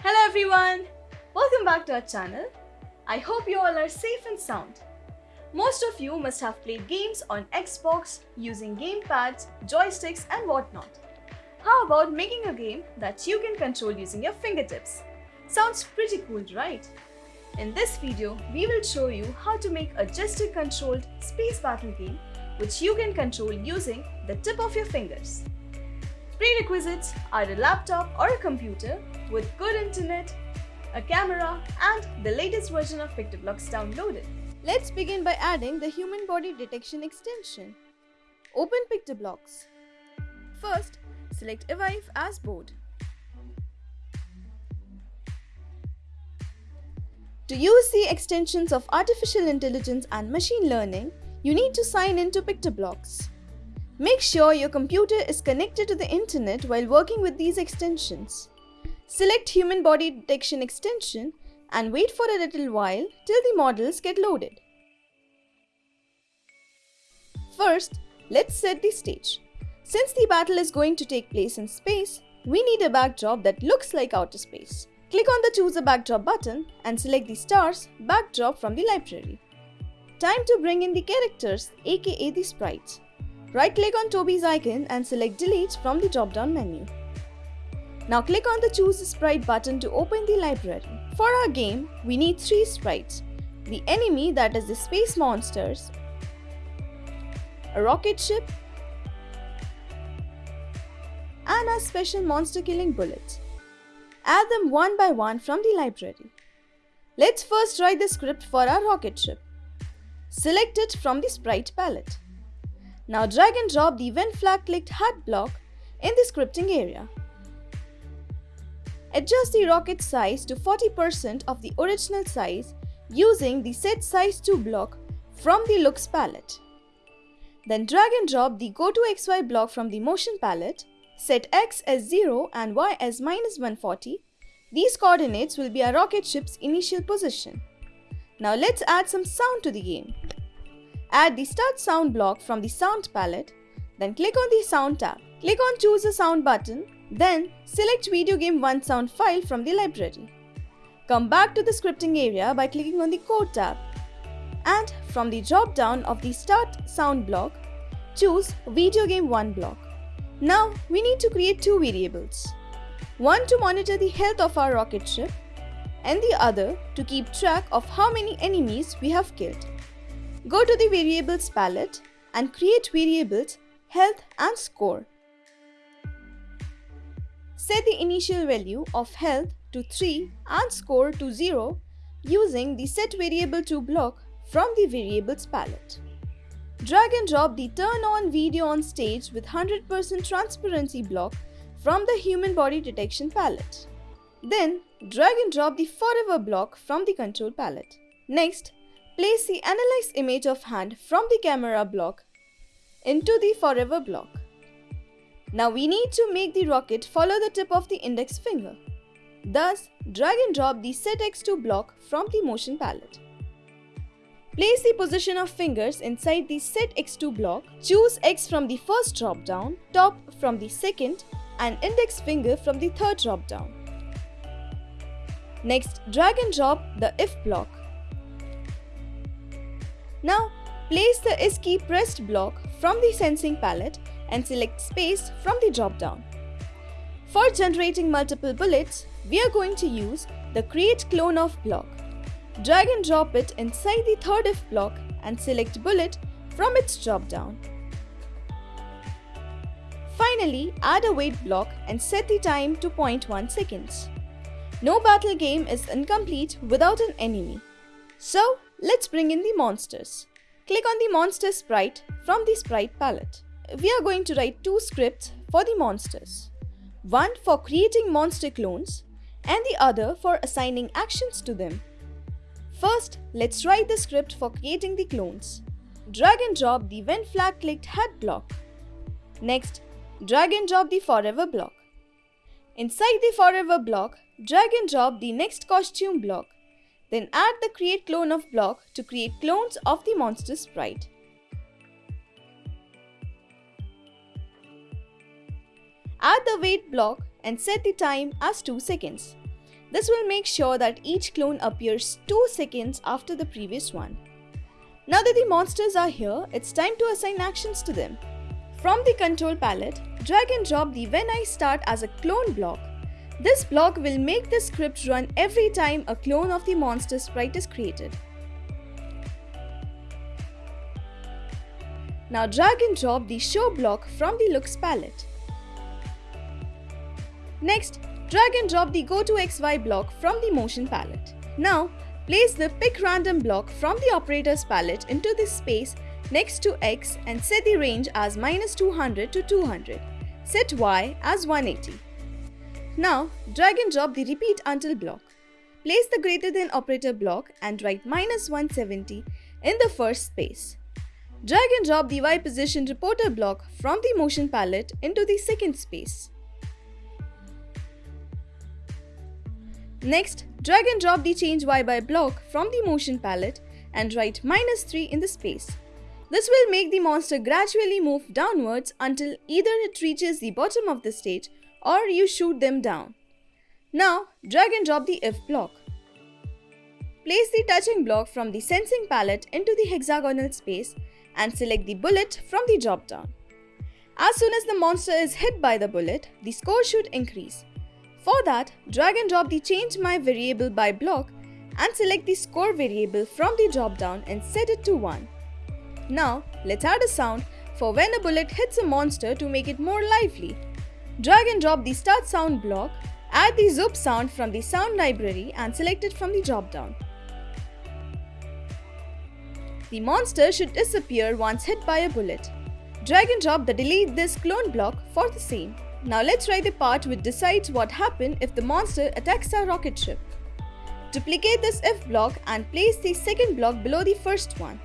Hello everyone! Welcome back to our channel. I hope you all are safe and sound. Most of you must have played games on Xbox using gamepads, joysticks and whatnot. How about making a game that you can control using your fingertips? Sounds pretty cool, right? In this video, we will show you how to make a gesture-controlled space battle game which you can control using the tip of your fingers. Prerequisites are a laptop or a computer with good internet, a camera and the latest version of PictoBlox downloaded. Let's begin by adding the human body detection extension. Open PictoBlox. First, select Evive as board. To use the extensions of artificial intelligence and machine learning, you need to sign into PictoBlox. Make sure your computer is connected to the internet while working with these extensions. Select Human Body Detection extension and wait for a little while till the models get loaded. First, let's set the stage. Since the battle is going to take place in space, we need a backdrop that looks like outer space. Click on the Choose a Backdrop button and select the stars backdrop from the library. Time to bring in the characters aka the sprites. Right click on Toby's icon and select delete from the drop down menu. Now click on the choose sprite button to open the library. For our game, we need three sprites. The enemy that is the space monsters, a rocket ship, and a special monster killing bullet. Add them one by one from the library. Let's first write the script for our rocket ship. Select it from the sprite palette. Now drag and drop the when flag clicked hat block in the scripting area. Adjust the rocket size to 40% of the original size using the set size to block from the looks palette. Then drag and drop the go to xy block from the motion palette, set x as 0 and y as minus 140. These coordinates will be our rocket ship's initial position. Now let's add some sound to the game. Add the start sound block from the sound palette, then click on the sound tab. Click on choose a sound button, then select video game 1 sound file from the library. Come back to the scripting area by clicking on the code tab. And from the drop down of the start sound block, choose video game 1 block. Now we need to create two variables. One to monitor the health of our rocket ship and the other to keep track of how many enemies we have killed. Go to the variables palette and create variables health and score. Set the initial value of health to 3 and score to 0 using the set variable to block from the variables palette. Drag and drop the turn on video on stage with 100% transparency block from the human body detection palette. Then drag and drop the forever block from the control palette. Next, place the analyze image of hand from the camera block into the forever block. Now we need to make the rocket follow the tip of the index finger. Thus, drag and drop the set x2 block from the motion palette. Place the position of fingers inside the set x2 block, choose x from the first drop down, top from the second and index finger from the third drop down. Next, drag and drop the if block. Now, place the is key pressed block from the sensing palette and select space from the drop down. For generating multiple bullets, we are going to use the create clone of block. Drag and drop it inside the third if block and select bullet from its drop down. Finally, add a wait block and set the time to 0.1 seconds. No battle game is incomplete without an enemy. So, let's bring in the monsters. Click on the monster sprite from the sprite palette. We are going to write two scripts for the monsters. One for creating monster clones and the other for assigning actions to them. First, let's write the script for creating the clones. Drag and drop the when flag clicked hat block. Next, drag and drop the forever block. Inside the forever block, drag and drop the next costume block. Then add the create clone of block to create clones of the monster sprite. Add the wait block and set the time as 2 seconds. This will make sure that each clone appears 2 seconds after the previous one. Now that the monsters are here, it's time to assign actions to them. From the control palette, drag and drop the when I start as a clone block. This block will make the script run every time a clone of the monster sprite is created. Now drag and drop the show block from the looks palette. Next, drag and drop the go to XY block from the motion palette. Now, place the pick random block from the operators palette into this space next to X and set the range as minus 200 to 200. Set Y as 180. Now, drag and drop the repeat until block. Place the greater than operator block and write minus 170 in the first space. Drag and drop the Y position reporter block from the motion palette into the second space. Next, drag and drop the change Y by block from the motion palette and write minus 3 in the space. This will make the monster gradually move downwards until either it reaches the bottom of the stage or you shoot them down. Now, drag and drop the if block. Place the touching block from the sensing palette into the hexagonal space and select the bullet from the drop down. As soon as the monster is hit by the bullet, the score should increase. For that, drag and drop the change my variable by block and select the score variable from the drop down and set it to 1. Now, let's add a sound for when a bullet hits a monster to make it more lively. Drag and drop the start sound block, add the zoop sound from the sound library and select it from the drop down. The monster should disappear once hit by a bullet. Drag and drop the delete this clone block for the same. Now let's write the part which decides what happens if the monster attacks our rocket ship. Duplicate this if block and place the second block below the first one.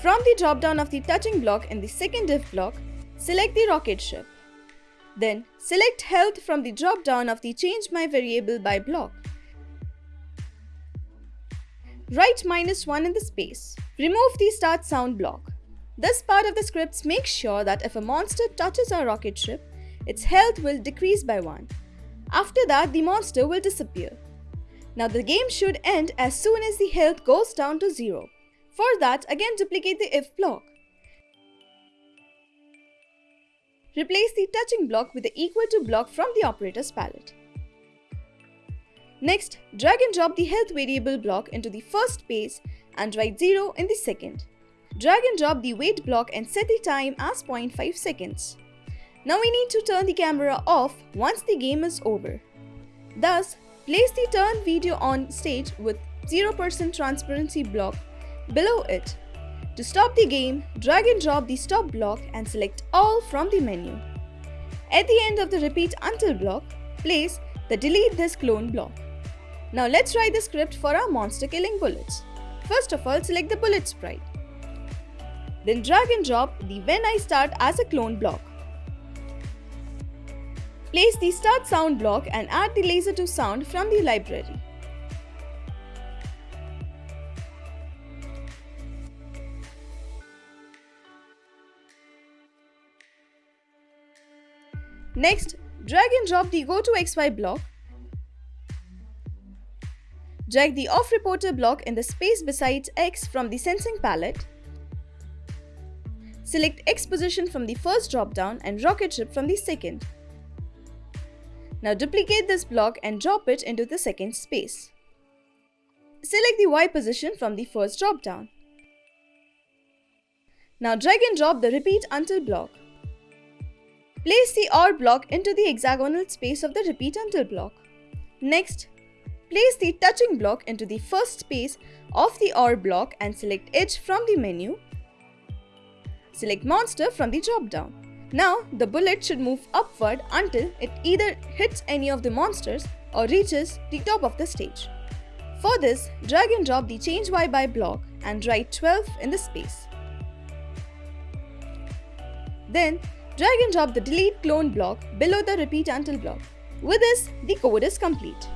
From the drop down of the touching block in the second if block, select the rocket ship. Then select health from the drop down of the change my variable by block. Write minus 1 in the space. Remove the start sound block. This part of the scripts makes sure that if a monster touches our rocket ship, its health will decrease by 1. After that, the monster will disappear. Now the game should end as soon as the health goes down to 0. For that, again duplicate the if block. Replace the touching block with the equal to block from the operator's palette. Next, drag and drop the health variable block into the first space and write 0 in the second. Drag and drop the wait block and set the time as 0.5 seconds. Now we need to turn the camera off once the game is over. Thus, place the turn video on stage with 0% transparency block below it. To stop the game, drag and drop the stop block and select all from the menu. At the end of the repeat until block, place the delete this clone block. Now let's write the script for our monster killing bullets. First of all, select the bullet sprite. Then drag and drop the when I start as a clone block. Place the start sound block and add the laser to sound from the library. Next, drag and drop the go to XY block. Drag the off reporter block in the space beside X from the sensing palette. Select X position from the first drop down and rocket ship from the second. Now duplicate this block and drop it into the second space. Select the Y position from the first drop down. Now drag and drop the repeat until block. Place the OR block into the hexagonal space of the repeat until block. Next, place the touching block into the first space of the OR block and select Edge from the menu. Select Monster from the drop down. Now, the bullet should move upward until it either hits any of the monsters or reaches the top of the stage. For this, drag and drop the Change Y by block and write 12 in the space. Then, drag and drop the delete clone block below the repeat until block. With this, the code is complete.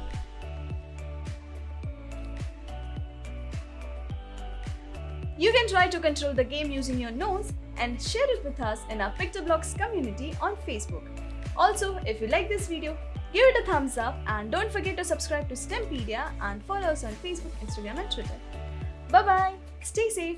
You can try to control the game using your nose and share it with us in our PictoBlox community on Facebook. Also, if you like this video, Give it a thumbs up and don't forget to subscribe to STEMpedia and follow us on Facebook, Instagram, and Twitter. Bye bye. Stay safe.